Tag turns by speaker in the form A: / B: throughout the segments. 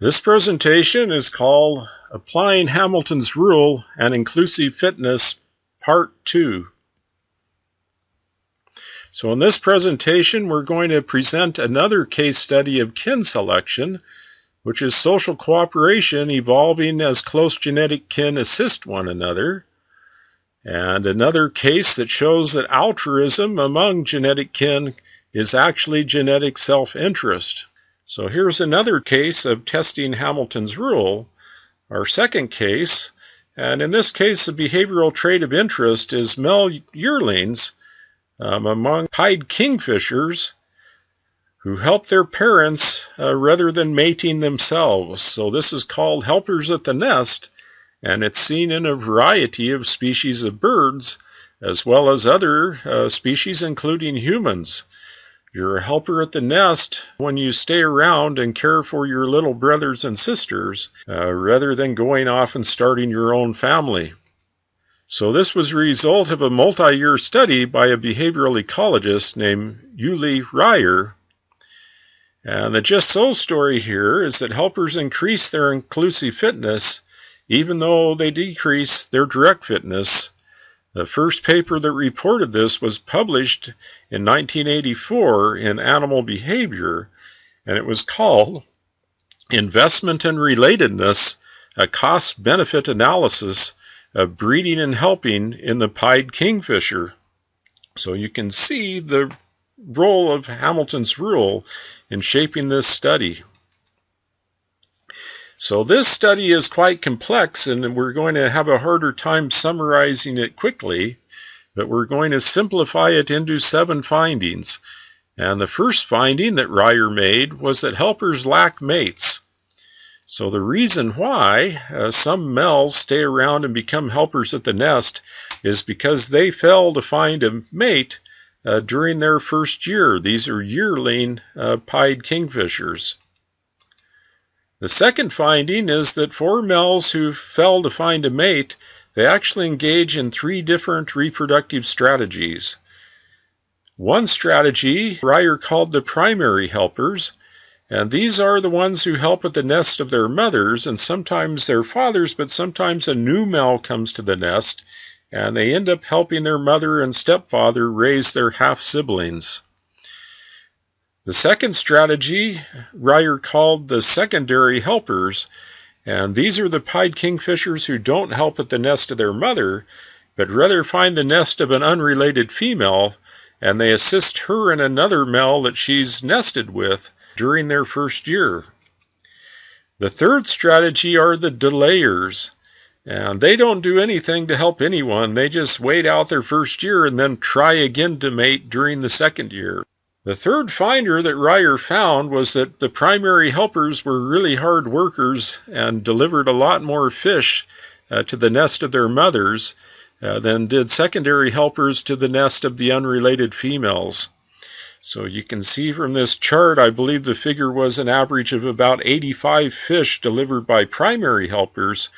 A: This presentation is called Applying Hamilton's Rule and Inclusive Fitness, Part 2. So in this presentation, we're going to present another case study of kin selection, which is social cooperation evolving as close genetic kin assist one another, and another case that shows that altruism among genetic kin is actually genetic self-interest. So here's another case of testing Hamilton's rule, our second case, and in this case the behavioral trait of interest is male yearlings um, among pied kingfishers who help their parents uh, rather than mating themselves. So this is called helpers at the nest, and it's seen in a variety of species of birds as well as other uh, species including humans. You're a helper at the nest when you stay around and care for your little brothers and sisters uh, rather than going off and starting your own family. So this was a result of a multi-year study by a behavioral ecologist named Yuli Reyer. And the just so story here is that helpers increase their inclusive fitness even though they decrease their direct fitness the first paper that reported this was published in 1984 in Animal Behavior, and it was called Investment and Relatedness, a Cost Benefit Analysis of Breeding and Helping in the Pied Kingfisher. So you can see the role of Hamilton's rule in shaping this study. So this study is quite complex and we're going to have a harder time summarizing it quickly, but we're going to simplify it into seven findings. And the first finding that Reyer made was that helpers lack mates. So the reason why uh, some males stay around and become helpers at the nest is because they fail to find a mate uh, during their first year. These are yearling uh, pied kingfishers. The second finding is that for males who fail to find a mate, they actually engage in three different reproductive strategies. One strategy Reyer called the primary helpers, and these are the ones who help at the nest of their mothers and sometimes their fathers, but sometimes a new male comes to the nest and they end up helping their mother and stepfather raise their half siblings. The second strategy Reyer called the secondary helpers, and these are the pied kingfishers who don't help at the nest of their mother, but rather find the nest of an unrelated female, and they assist her and another male that she's nested with during their first year. The third strategy are the delayers. And they don't do anything to help anyone. They just wait out their first year and then try again to mate during the second year. The third finder that Reyer found was that the primary helpers were really hard workers and delivered a lot more fish uh, to the nest of their mothers uh, than did secondary helpers to the nest of the unrelated females. So you can see from this chart, I believe the figure was an average of about 85 fish delivered by primary helpers,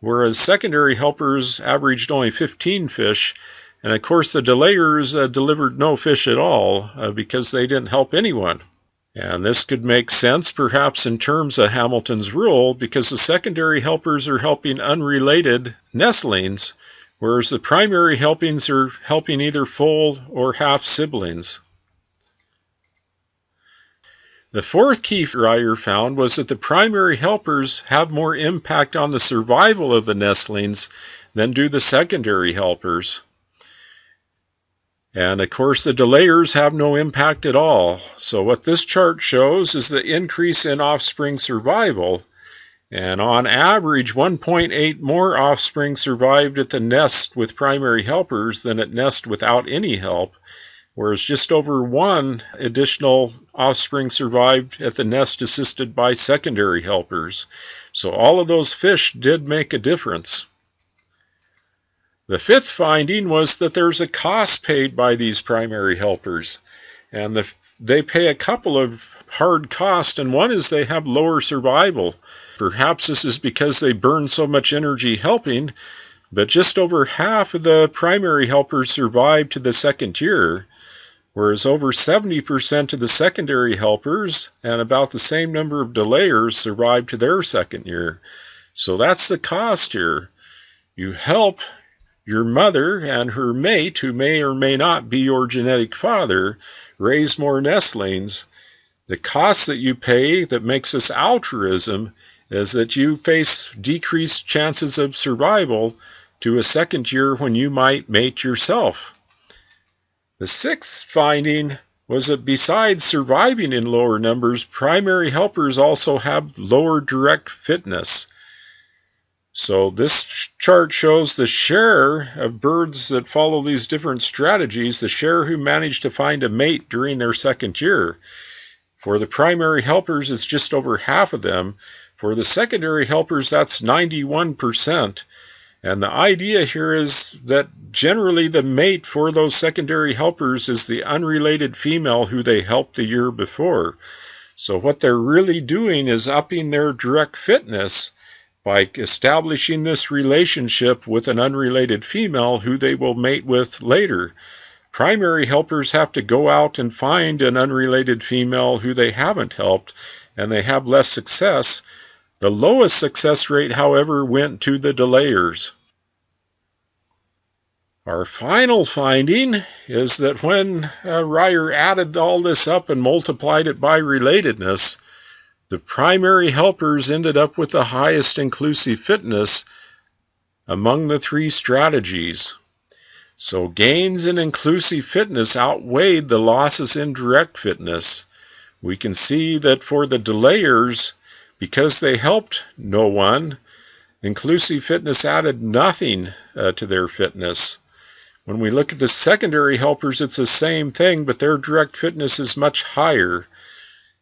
A: whereas secondary helpers averaged only 15 fish and of course, the delayers uh, delivered no fish at all uh, because they didn't help anyone. And this could make sense perhaps in terms of Hamilton's rule because the secondary helpers are helping unrelated nestlings, whereas the primary helpings are helping either full or half siblings. The fourth key Reyer found was that the primary helpers have more impact on the survival of the nestlings than do the secondary helpers. And of course, the delayers have no impact at all. So what this chart shows is the increase in offspring survival. And on average, 1.8 more offspring survived at the nest with primary helpers than at nest without any help, whereas just over one additional offspring survived at the nest assisted by secondary helpers. So all of those fish did make a difference. The fifth finding was that there's a cost paid by these primary helpers, and the, they pay a couple of hard costs, and one is they have lower survival. Perhaps this is because they burn so much energy helping, but just over half of the primary helpers survive to the second year, whereas over 70% of the secondary helpers and about the same number of delayers survive to their second year. So that's the cost here. You help your mother and her mate, who may or may not be your genetic father, raise more nestlings. The cost that you pay that makes this altruism is that you face decreased chances of survival to a second year when you might mate yourself. The sixth finding was that besides surviving in lower numbers, primary helpers also have lower direct fitness. So this chart shows the share of birds that follow these different strategies, the share who manage to find a mate during their second year. For the primary helpers, it's just over half of them. For the secondary helpers, that's 91%. And the idea here is that generally the mate for those secondary helpers is the unrelated female who they helped the year before. So what they're really doing is upping their direct fitness by establishing this relationship with an unrelated female who they will mate with later. Primary helpers have to go out and find an unrelated female who they haven't helped, and they have less success the lowest success rate, however, went to the delayers. Our final finding is that when uh, Reyer added all this up and multiplied it by relatedness, the primary helpers ended up with the highest inclusive fitness among the three strategies. So gains in inclusive fitness outweighed the losses in direct fitness. We can see that for the delayers, because they helped no one, inclusive fitness added nothing uh, to their fitness. When we look at the secondary helpers, it's the same thing, but their direct fitness is much higher.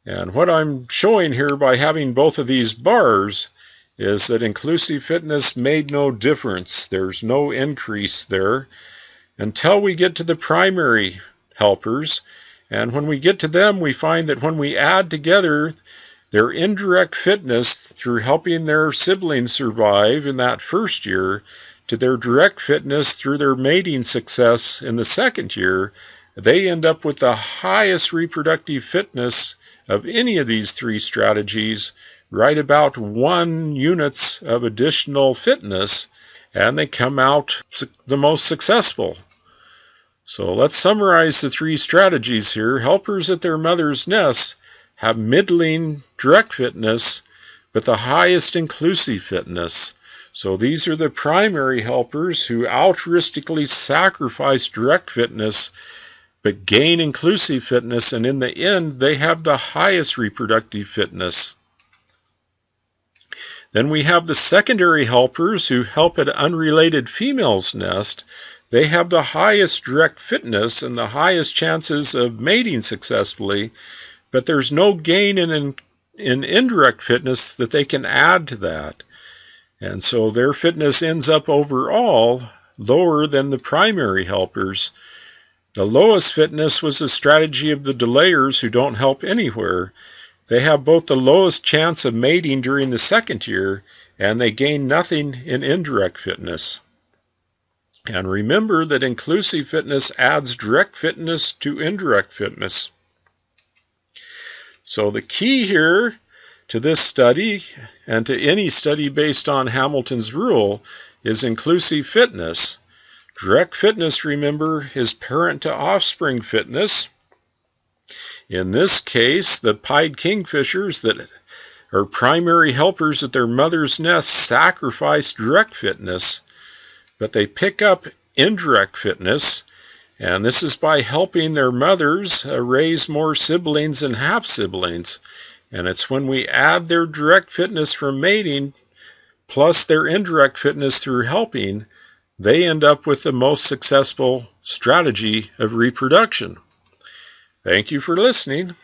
A: And what I'm showing here by having both of these bars is that inclusive fitness made no difference. There's no increase there until we get to the primary helpers. And when we get to them, we find that when we add together their indirect fitness through helping their siblings survive in that first year to their direct fitness through their mating success in the second year, they end up with the highest reproductive fitness of any of these three strategies, right about one units of additional fitness, and they come out the most successful. So let's summarize the three strategies here. Helpers at their mother's nest have middling direct fitness, but the highest inclusive fitness. So these are the primary helpers who altruistically sacrifice direct fitness but gain inclusive fitness, and in the end, they have the highest reproductive fitness. Then we have the secondary helpers who help at unrelated females' nest. They have the highest direct fitness and the highest chances of mating successfully, but there's no gain in, in indirect fitness that they can add to that. And so their fitness ends up overall lower than the primary helpers. The lowest fitness was the strategy of the delayers who don't help anywhere. They have both the lowest chance of mating during the second year and they gain nothing in indirect fitness. And remember that inclusive fitness adds direct fitness to indirect fitness. So the key here to this study and to any study based on Hamilton's rule is inclusive fitness. Direct fitness, remember, is parent to offspring fitness. In this case, the pied kingfishers that are primary helpers at their mother's nest sacrifice direct fitness, but they pick up indirect fitness and this is by helping their mothers uh, raise more siblings and half siblings. And it's when we add their direct fitness from mating plus their indirect fitness through helping, they end up with the most successful strategy of reproduction. Thank you for listening.